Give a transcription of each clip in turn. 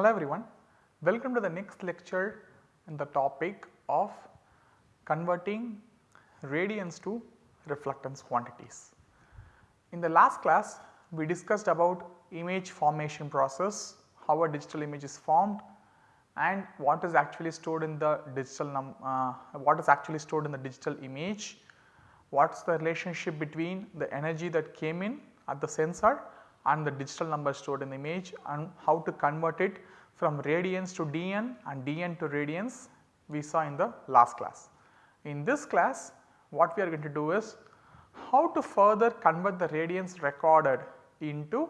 Hello everyone, welcome to the next lecture in the topic of converting radiance to reflectance quantities. In the last class we discussed about image formation process, how a digital image is formed and what is actually stored in the digital uh, what is actually stored in the digital image, what is the relationship between the energy that came in at the sensor and the digital number stored in the image and how to convert it from radiance to dn and dn to radiance we saw in the last class. In this class what we are going to do is how to further convert the radiance recorded into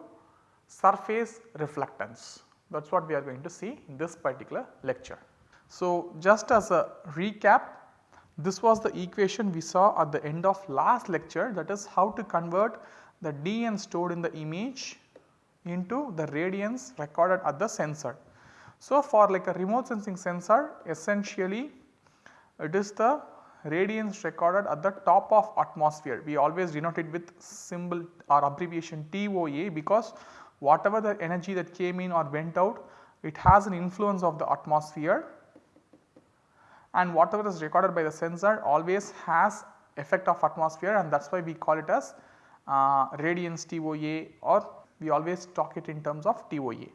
surface reflectance that is what we are going to see in this particular lecture. So, just as a recap this was the equation we saw at the end of last lecture that is how to convert the dn stored in the image into the radiance recorded at the sensor. So, for like a remote sensing sensor essentially it is the radiance recorded at the top of atmosphere. We always denote it with symbol or abbreviation TOA because whatever the energy that came in or went out it has an influence of the atmosphere and whatever is recorded by the sensor always has effect of atmosphere and that is why we call it as uh, radiance TOA or we always talk it in terms of TOA.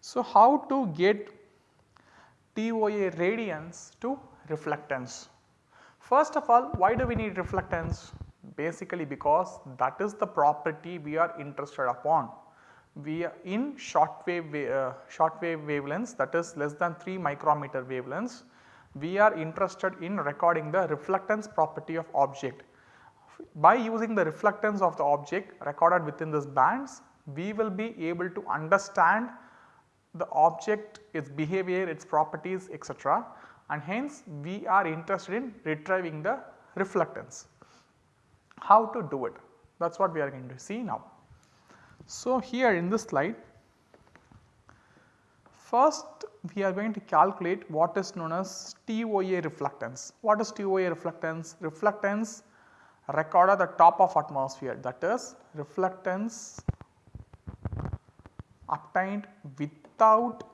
So, how to get TOA radiance to reflectance? First of all why do we need reflectance? Basically because that is the property we are interested upon. We are in short wave, uh, short wave wavelengths that is less than 3 micrometer wavelengths we are interested in recording the reflectance property of object. By using the reflectance of the object recorded within this bands, we will be able to understand the object, its behavior, its properties etc. and hence we are interested in retrieving the reflectance. How to do it? That is what we are going to see now. So, here in this slide First we are going to calculate what is known as TOA reflectance. What is TOA reflectance? Reflectance recorded at the top of atmosphere that is reflectance obtained without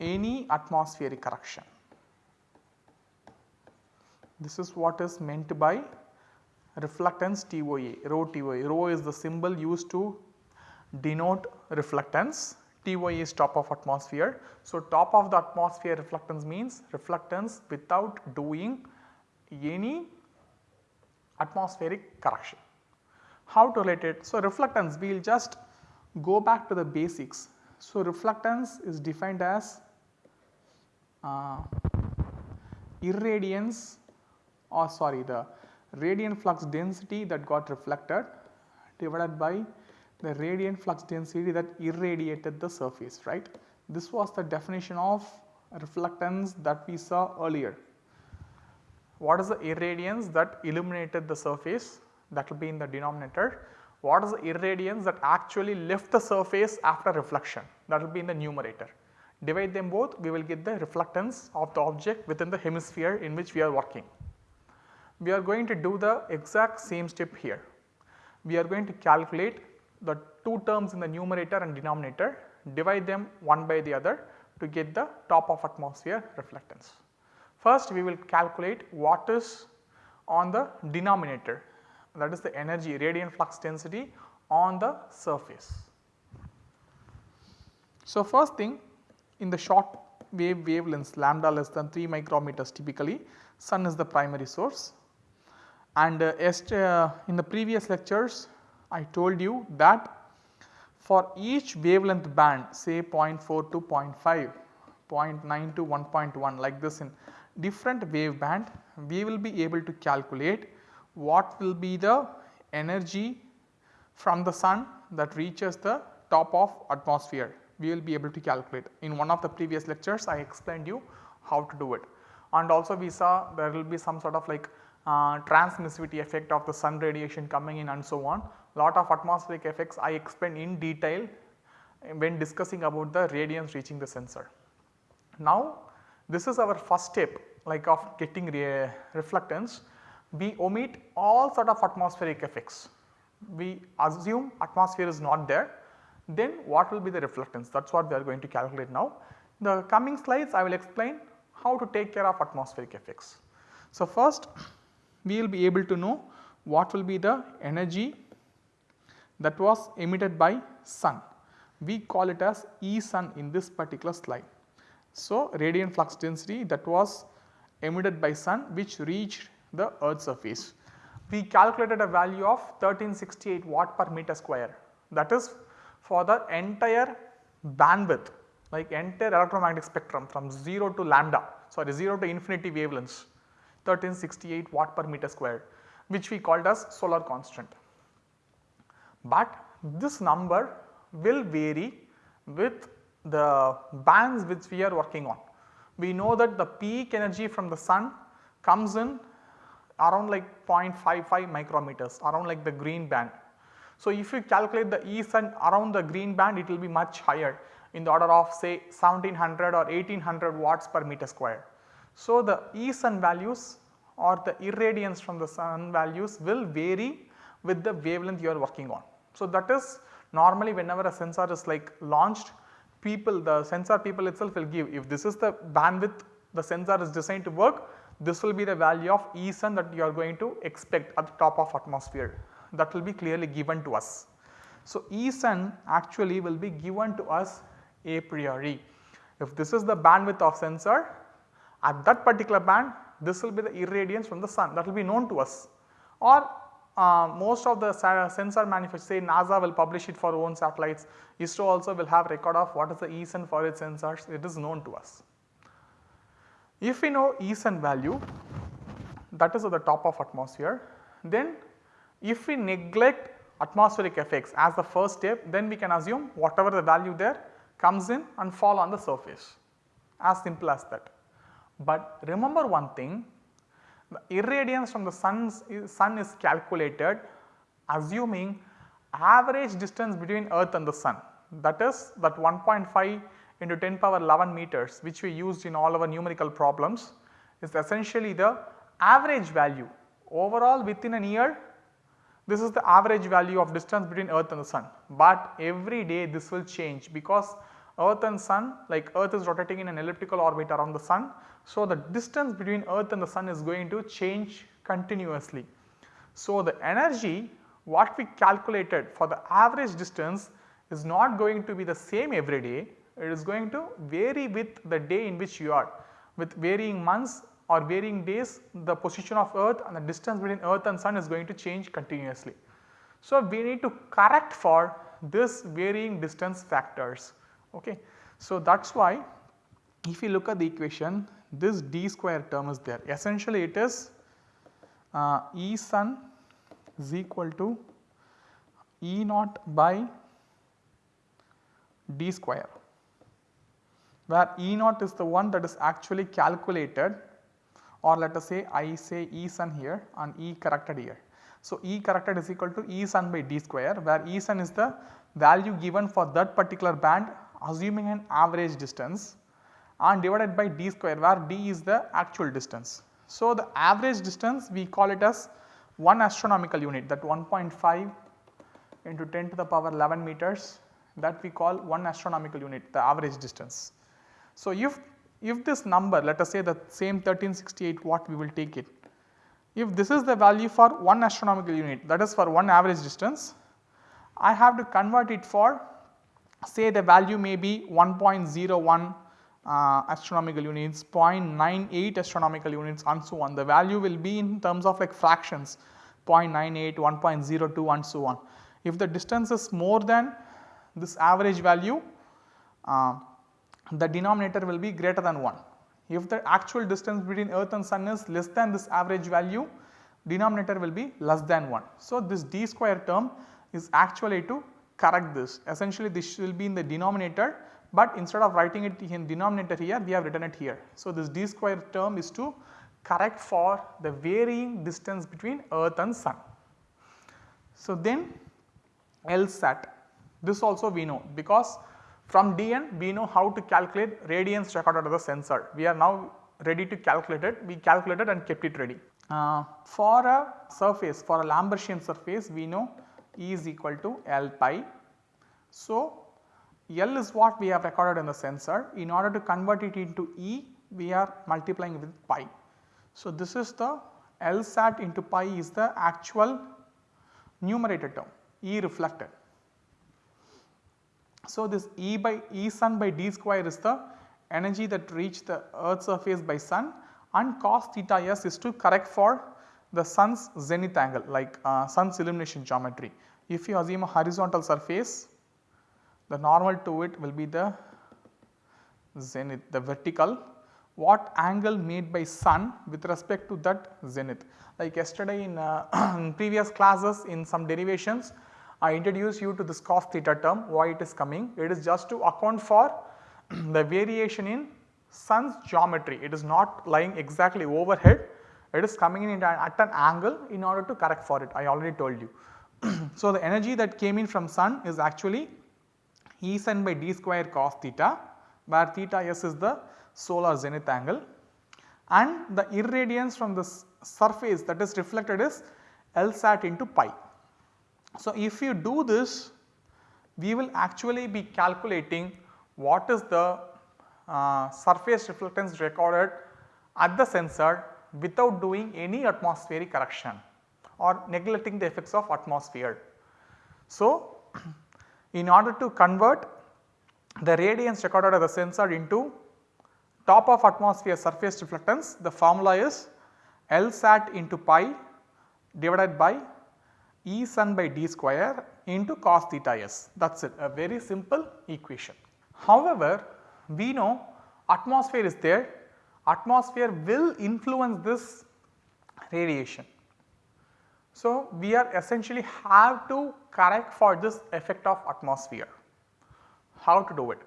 any atmospheric correction. This is what is meant by reflectance TOA, rho TOA. Rho is the symbol used to denote reflectance TOA is top of atmosphere. So, top of the atmosphere reflectance means reflectance without doing any atmospheric correction. How to relate it? So, reflectance we will just go back to the basics. So, reflectance is defined as uh, irradiance or sorry the radiant flux density that got reflected divided by the radiant flux density that irradiated the surface right. This was the definition of reflectance that we saw earlier. What is the irradiance that illuminated the surface that will be in the denominator. What is the irradiance that actually left the surface after reflection that will be in the numerator. Divide them both we will get the reflectance of the object within the hemisphere in which we are working. We are going to do the exact same step here. We are going to calculate the two terms in the numerator and denominator divide them one by the other to get the top of atmosphere reflectance. First we will calculate what is on the denominator that is the energy radiant flux density on the surface. So, first thing in the short wave wavelengths lambda less than 3 micrometers typically sun is the primary source and uh, uh, in the previous lectures I told you that for each wavelength band say 0.4 to 0.5, 0.9 to 1.1 like this in different wave band we will be able to calculate what will be the energy from the sun that reaches the top of atmosphere we will be able to calculate. In one of the previous lectures I explained you how to do it and also we saw there will be some sort of like uh, transmissivity effect of the sun radiation coming in and so on lot of atmospheric effects I explained in detail when discussing about the radiance reaching the sensor. Now this is our first step like of getting re reflectance we omit all sort of atmospheric effects. We assume atmosphere is not there then what will be the reflectance that is what we are going to calculate now. The coming slides I will explain how to take care of atmospheric effects. So, first we will be able to know what will be the energy that was emitted by sun. We call it as E sun in this particular slide. So, radiant flux density that was emitted by sun which reached the earth surface. We calculated a value of 1368 watt per meter square that is for the entire bandwidth like entire electromagnetic spectrum from 0 to lambda sorry 0 to infinity wavelengths 1368 watt per meter square which we called as solar constant. But this number will vary with the bands which we are working on. We know that the peak energy from the sun comes in around like 0.55 micrometers around like the green band. So, if you calculate the E sun around the green band it will be much higher in the order of say 1700 or 1800 watts per meter square. So, the E sun values or the irradiance from the sun values will vary with the wavelength you are working on. So, that is normally whenever a sensor is like launched people the sensor people itself will give if this is the bandwidth the sensor is designed to work this will be the value of E sun that you are going to expect at the top of atmosphere that will be clearly given to us. So, E sun actually will be given to us a priori. If this is the bandwidth of sensor at that particular band this will be the irradiance from the sun that will be known to us or uh, most of the sensor manufacturers say NASA will publish it for own satellites, ISRO also will have record of what is the E sun for its sensors it is known to us. If we know E sun value that is at the top of atmosphere then if we neglect atmospheric effects as the first step then we can assume whatever the value there comes in and fall on the surface as simple as that. But remember one thing the irradiance from the sun's, sun is calculated assuming average distance between earth and the sun. That is that 1.5 into 10 power 11 meters which we used in all our numerical problems is essentially the average value. Overall within an year this is the average value of distance between earth and the sun, but every day this will change because earth and sun like earth is rotating in an elliptical orbit around the sun. So, the distance between earth and the sun is going to change continuously. So, the energy what we calculated for the average distance is not going to be the same every day, it is going to vary with the day in which you are with varying months or varying days the position of earth and the distance between earth and sun is going to change continuously. So, we need to correct for this varying distance factors. Okay. So, that is why if you look at the equation this d square term is there essentially it is uh, E sun is equal to E naught by d square where E naught is the one that is actually calculated or let us say I say E sun here and E corrected here. So, E corrected is equal to E sun by d square where E sun is the value given for that particular band assuming an average distance and divided by d square where d is the actual distance. So, the average distance we call it as 1 astronomical unit that 1.5 into 10 to the power 11 meters that we call 1 astronomical unit the average distance. So, if, if this number let us say the same 1368 watt we will take it. If this is the value for 1 astronomical unit that is for 1 average distance, I have to convert it for say the value may be 1.01 uh, astronomical units, 0.98 astronomical units and so on. The value will be in terms of like fractions 0.98, 1.02 and so on. If the distance is more than this average value, uh, the denominator will be greater than 1. If the actual distance between earth and sun is less than this average value, denominator will be less than 1. So, this d square term is actually to correct this essentially this will be in the denominator, but instead of writing it in denominator here we have written it here. So, this d square term is to correct for the varying distance between earth and sun. So, then LSAT this also we know because from DN we know how to calculate radiance recorded at the sensor. We are now ready to calculate it, we calculated and kept it ready. Uh, for a surface, for a Lambertian surface we know E is equal to L pi. So, L is what we have recorded in the sensor. In order to convert it into E, we are multiplying with pi. So, this is the L sat into pi is the actual numerator term E reflected. So, this E by E sun by d square is the energy that reached the earth surface by sun and cos theta s is to correct for the sun's zenith angle like uh, sun's illumination geometry. If you assume a horizontal surface the normal to it will be the zenith the vertical what angle made by sun with respect to that zenith. Like yesterday in, uh, in previous classes in some derivations I introduced you to this cos theta term why it is coming it is just to account for the variation in sun's geometry it is not lying exactly overhead it is coming in at an angle in order to correct for it I already told you. so, the energy that came in from sun is actually E sun by d square cos theta where theta s is the solar zenith angle and the irradiance from the surface that is reflected is L sat into pi. So, if you do this we will actually be calculating what is the uh, surface reflectance recorded at the sensor without doing any atmospheric correction or neglecting the effects of atmosphere. So, in order to convert the radiance recorded at the sensor into top of atmosphere surface reflectance the formula is L sat into pi divided by E sun by d square into cos theta s that is it a very simple equation. However, we know atmosphere is there atmosphere will influence this radiation. So, we are essentially have to correct for this effect of atmosphere. How to do it?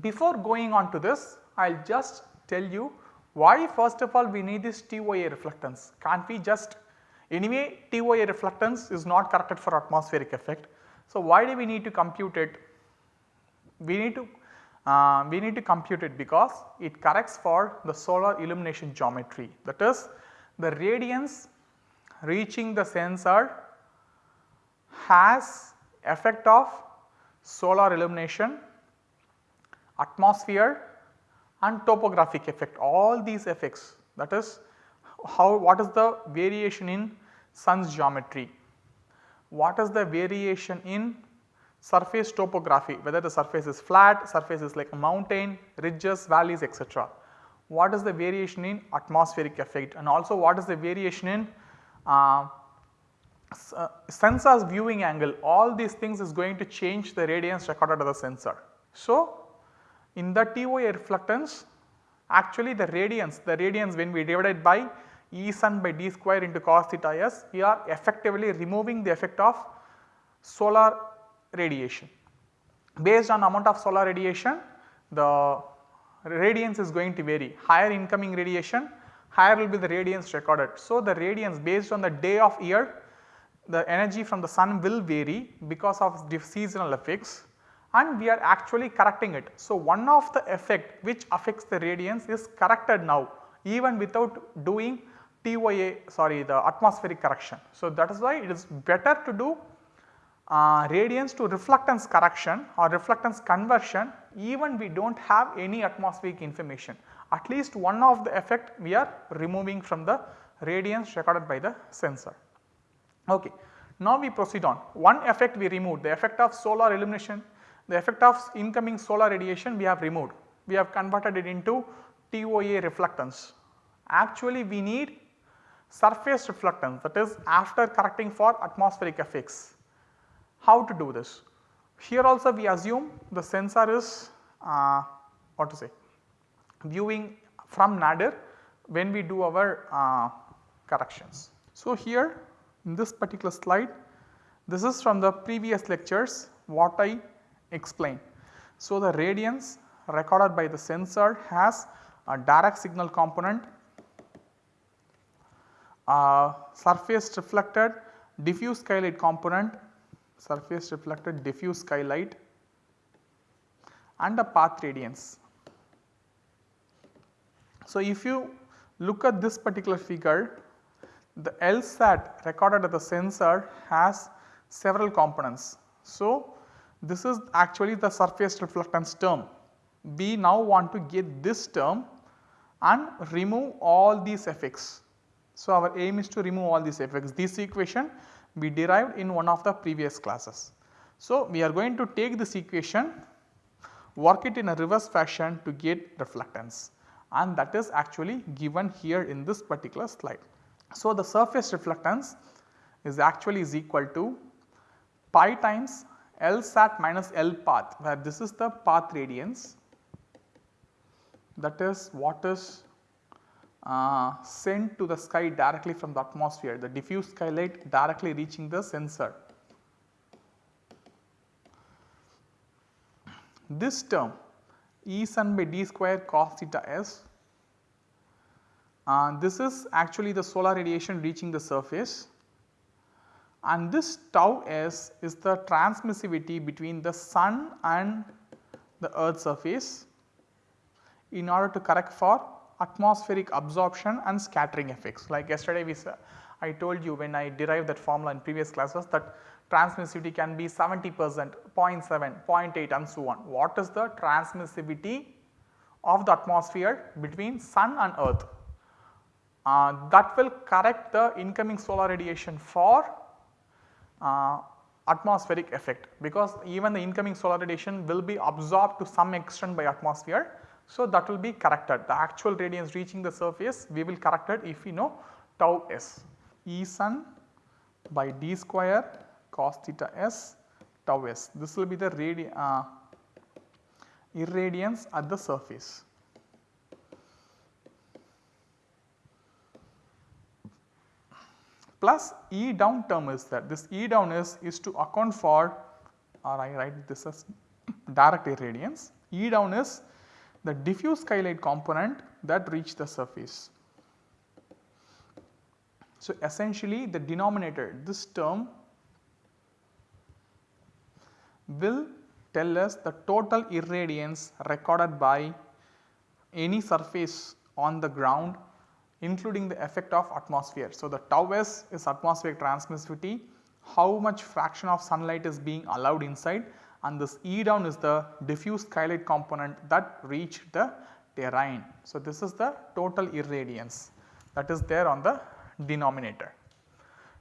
Before going on to this, I will just tell you why first of all we need this TOA reflectance. Can't we just anyway TOA reflectance is not corrected for atmospheric effect. So, why do we need to compute it? We need to uh, we need to compute it because it corrects for the solar illumination geometry. That is the radiance reaching the sensor has effect of solar illumination, atmosphere and topographic effect. All these effects that is how what is the variation in sun's geometry, what is the variation in surface topography whether the surface is flat, surface is like a mountain, ridges, valleys etc. What is the variation in atmospheric effect and also what is the variation in uh, uh, sensor's viewing angle all these things is going to change the radiance recorded at the sensor. So, in the TOA reflectance actually the radiance the radiance when we divide it by E sun by d square into cos theta s we are effectively removing the effect of solar radiation. Based on amount of solar radiation the radiance is going to vary higher incoming radiation higher will be the radiance recorded. So, the radiance based on the day of year the energy from the sun will vary because of the seasonal effects and we are actually correcting it. So, one of the effect which affects the radiance is corrected now even without doing TOA sorry the atmospheric correction. So, that is why it is better to do uh, radiance to reflectance correction or reflectance conversion even we do not have any atmospheric information at least one of the effect we are removing from the radiance recorded by the sensor. Okay. Now we proceed on one effect we removed the effect of solar illumination the effect of incoming solar radiation we have removed we have converted it into TOA reflectance. Actually we need surface reflectance that is after correcting for atmospheric effects how to do this? Here also we assume the sensor is uh, what to say viewing from nadir when we do our uh, corrections. So, here in this particular slide this is from the previous lectures what I explained. So, the radiance recorded by the sensor has a direct signal component, uh, surface reflected diffuse skylight component surface reflected diffuse skylight and a path radiance. So, if you look at this particular figure the LSAT recorded at the sensor has several components. So, this is actually the surface reflectance term. We now want to get this term and remove all these effects. So, our aim is to remove all these effects. This equation we derived in one of the previous classes. So, we are going to take this equation work it in a reverse fashion to get reflectance and that is actually given here in this particular slide. So, the surface reflectance is actually is equal to pi times L sat minus L path where this is the path radiance that is what is uh, sent to the sky directly from the atmosphere the diffuse skylight directly reaching the sensor. This term E sun by d square cos theta s uh, this is actually the solar radiation reaching the surface and this tau s is the transmissivity between the sun and the earth surface in order to correct for atmospheric absorption and scattering effects. Like yesterday we saw, I told you when I derived that formula in previous classes that transmissivity can be 70 percent, 0.7, 0.8 and so on. What is the transmissivity of the atmosphere between sun and earth? Uh, that will correct the incoming solar radiation for uh, atmospheric effect because even the incoming solar radiation will be absorbed to some extent by atmosphere so, that will be corrected the actual radiance reaching the surface we will correct it if we know tau s E sun by d square cos theta s tau s this will be the radi uh, irradiance at the surface. plus E down term is that This E down is, is to account for or I write this as direct irradiance. E down is the diffuse skylight component that reach the surface. So, essentially the denominator this term will tell us the total irradiance recorded by any surface on the ground including the effect of atmosphere. So, the tau s is atmospheric transmissivity, how much fraction of sunlight is being allowed inside and this E down is the diffuse skylight component that reached the terrain. So, this is the total irradiance that is there on the denominator.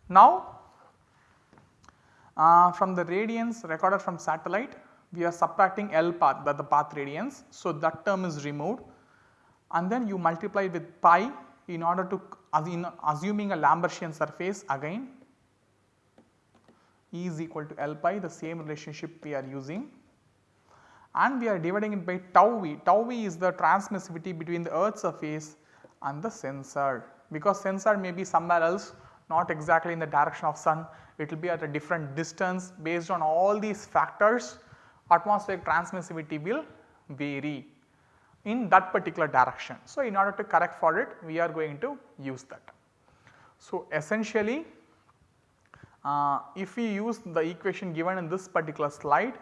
Now, uh, from the radiance recorded from satellite we are subtracting L path that the path radiance. So, that term is removed and then you multiply with pi in order to assuming a Lambertian surface again E is equal to L pi the same relationship we are using and we are dividing it by tau v. Tau v is the transmissivity between the earth surface and the sensor because sensor may be somewhere else not exactly in the direction of sun it will be at a different distance based on all these factors atmospheric transmissivity will vary in that particular direction. So, in order to correct for it we are going to use that. So, essentially uh, if we use the equation given in this particular slide,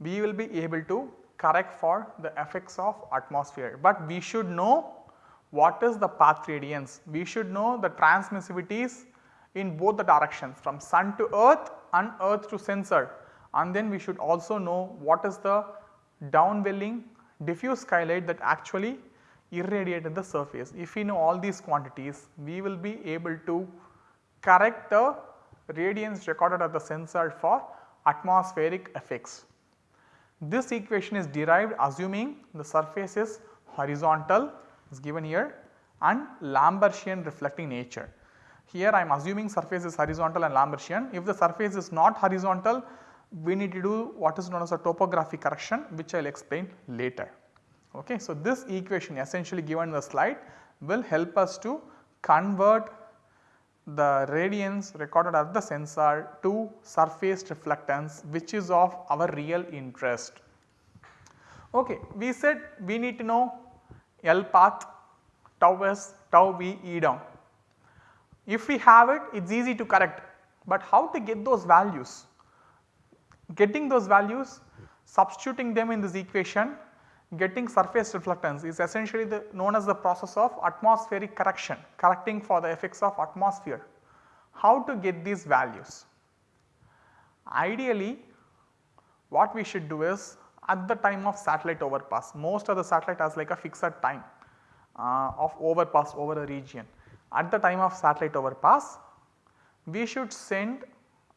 we will be able to correct for the effects of atmosphere, but we should know what is the path radiance. We should know the transmissivities in both the directions from sun to earth and earth to sensor and then we should also know what is the downwelling diffuse skylight that actually irradiated the surface. If we know all these quantities, we will be able to correct the radiance recorded at the sensor for atmospheric effects. This equation is derived assuming the surface is horizontal is given here and Lambertian reflecting nature. Here I am assuming surface is horizontal and Lambertian. If the surface is not horizontal, we need to do what is known as a topography correction which I will explain later. Okay. So, this equation essentially given in the slide will help us to convert the radiance recorded at the sensor to surface reflectance which is of our real interest. Okay, we said we need to know L path, tau s, tau v, E down. If we have it, it is easy to correct, but how to get those values? Getting those values, substituting them in this equation getting surface reflectance is essentially the known as the process of atmospheric correction, correcting for the effects of atmosphere. How to get these values? Ideally what we should do is at the time of satellite overpass, most of the satellite has like a fixed time uh, of overpass over a region. At the time of satellite overpass, we should send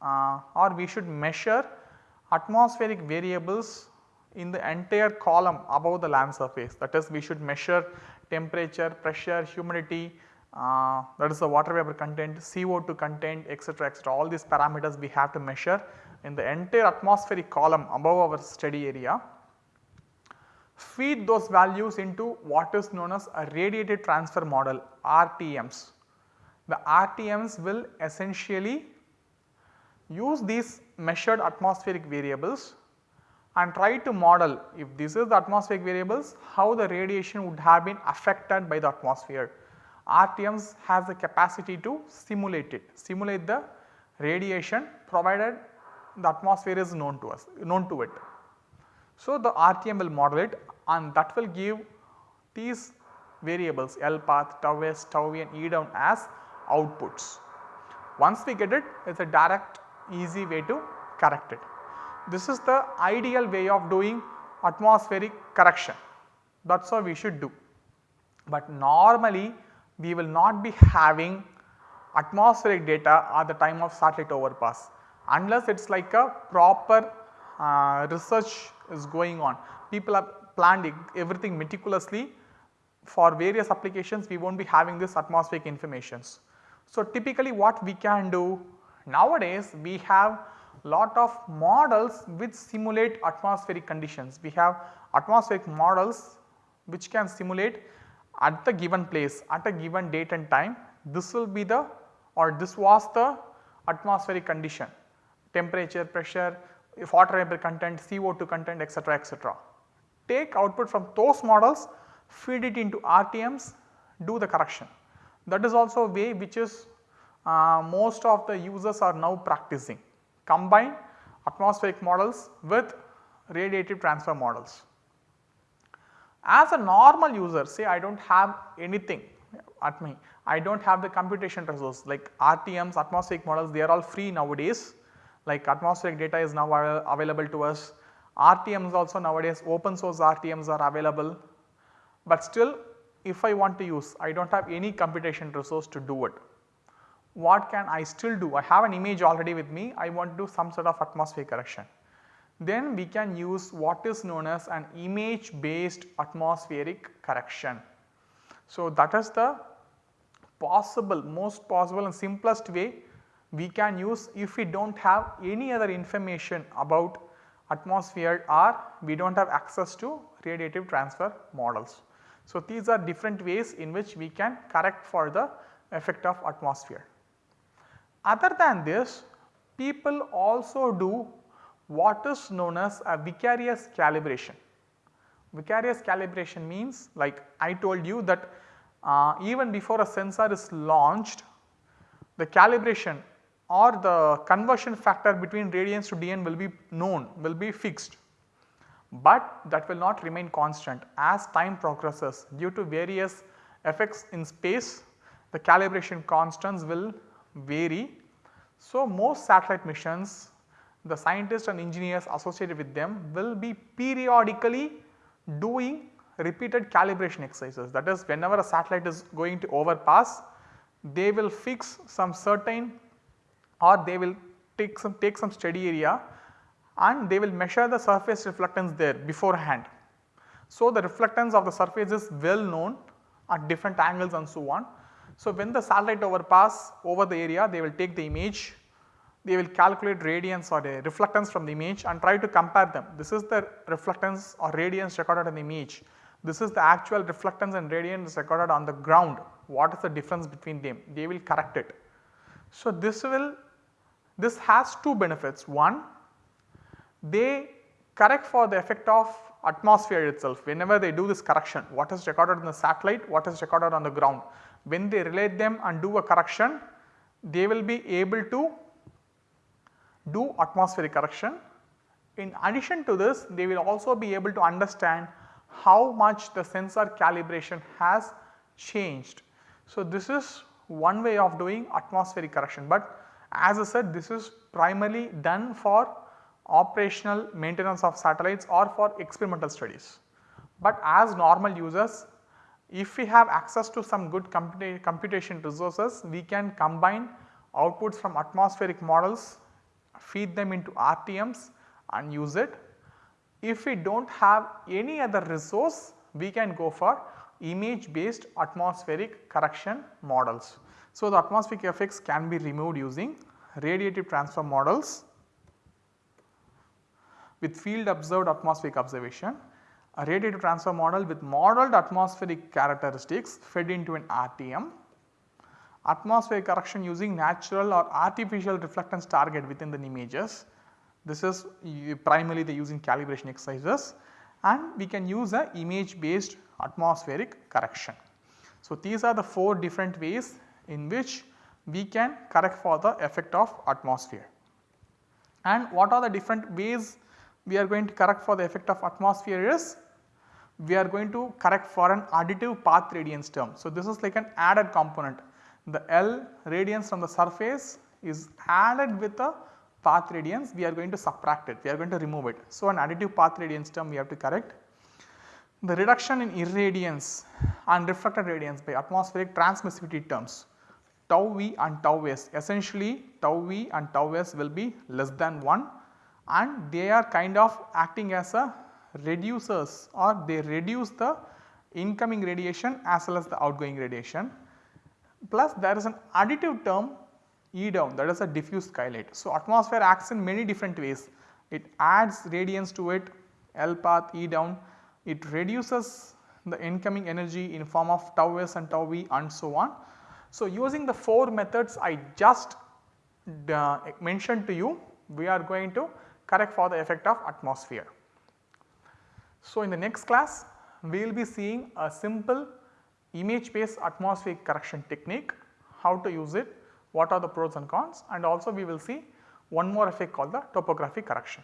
uh, or we should measure atmospheric variables in the entire column above the land surface. That is we should measure temperature, pressure, humidity, uh, that is the water vapor content, CO2 content etc., etc. all these parameters we have to measure in the entire atmospheric column above our study area. Feed those values into what is known as a radiative transfer model RTMs. The RTMs will essentially use these measured atmospheric variables and try to model if this is the atmospheric variables how the radiation would have been affected by the atmosphere. RTMs has the capacity to simulate it, simulate the radiation provided the atmosphere is known to us, known to it. So, the RTM will model it and that will give these variables L path, tau s, tau v and E down as outputs. Once we get it, it is a direct easy way to correct it. This is the ideal way of doing atmospheric correction that is how we should do. But normally we will not be having atmospheric data at the time of satellite overpass unless it is like a proper uh, research is going on. People have planned everything meticulously for various applications we will not be having this atmospheric informations. So, typically what we can do nowadays we have lot of models which simulate atmospheric conditions. We have atmospheric models which can simulate at the given place at a given date and time this will be the or this was the atmospheric condition temperature, pressure, water vapor content, CO2 content etc., etc. Take output from those models feed it into RTMs do the correction. That is also a way which is uh, most of the users are now practicing combine atmospheric models with radiative transfer models. As a normal user say I do not have anything at me, I do not have the computation resource like RTMs, atmospheric models they are all free nowadays like atmospheric data is now available to us. RTMs also nowadays open source RTMs are available, but still if I want to use I do not have any computation resource to do it. What can I still do? I have an image already with me, I want to do some sort of atmospheric correction then we can use what is known as an image based atmospheric correction. So, that is the possible most possible and simplest way we can use if we do not have any other information about atmosphere or we do not have access to radiative transfer models. So, these are different ways in which we can correct for the effect of atmosphere. Other than this people also do what is known as a vicarious calibration. Vicarious calibration means like I told you that uh, even before a sensor is launched the calibration or the conversion factor between radiance to dn will be known will be fixed, but that will not remain constant as time progresses due to various effects in space the calibration constants will vary. So, most satellite missions the scientists and engineers associated with them will be periodically doing repeated calibration exercises. That is whenever a satellite is going to overpass, they will fix some certain or they will take some take some steady area and they will measure the surface reflectance there beforehand. So, the reflectance of the surface is well known at different angles and so on. So, when the satellite overpass over the area they will take the image they will calculate radiance or the reflectance from the image and try to compare them. This is the reflectance or radiance recorded in the image. This is the actual reflectance and radiance recorded on the ground. What is the difference between them? They will correct it. So, this will this has two benefits. One, they correct for the effect of atmosphere itself whenever they do this correction what is recorded in the satellite, what is recorded on the ground. When they relate them and do a correction they will be able to do atmospheric correction. In addition to this they will also be able to understand how much the sensor calibration has changed. So, this is one way of doing atmospheric correction, but as I said this is primarily done for operational maintenance of satellites or for experimental studies. But as normal users if we have access to some good computation resources we can combine outputs from atmospheric models, feed them into RTMs and use it. If we do not have any other resource we can go for image based atmospheric correction models. So, the atmospheric effects can be removed using radiative transfer models with field observed atmospheric observation, a radiative transfer model with modeled atmospheric characteristics fed into an RTM, atmospheric correction using natural or artificial reflectance target within the images. This is primarily the using calibration exercises and we can use a image based atmospheric correction. So, these are the 4 different ways in which we can correct for the effect of atmosphere. And what are the different ways we are going to correct for the effect of atmosphere is we are going to correct for an additive path radiance term. So, this is like an added component the L radiance from the surface is added with the path radiance we are going to subtract it we are going to remove it. So, an additive path radiance term we have to correct. The reduction in irradiance and reflected radiance by atmospheric transmissivity terms tau v and tau s essentially tau v and tau s will be less than 1 and they are kind of acting as a reducers or they reduce the incoming radiation as well as the outgoing radiation. Plus there is an additive term E down that is a diffuse skylight. So, atmosphere acts in many different ways. It adds radiance to it L path E down. It reduces the incoming energy in form of tau s and tau v and so on. So, using the 4 methods I just uh, mentioned to you, we are going to correct for the effect of atmosphere. So, in the next class we will be seeing a simple image based atmospheric correction technique, how to use it, what are the pros and cons and also we will see one more effect called the topographic correction.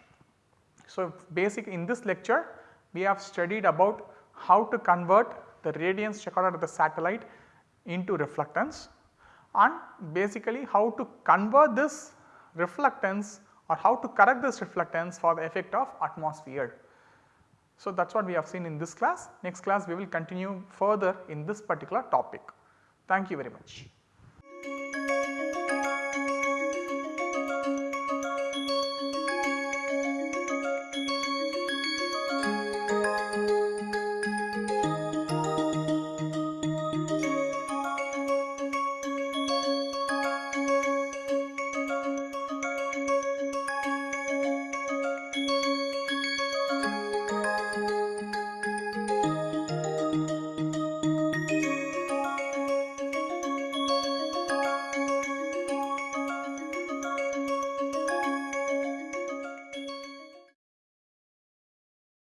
So, basic in this lecture we have studied about how to convert the radiance recorded at the satellite into reflectance and basically how to convert this reflectance or how to correct this reflectance for the effect of atmosphere. So, that is what we have seen in this class. Next class we will continue further in this particular topic. Thank you very much.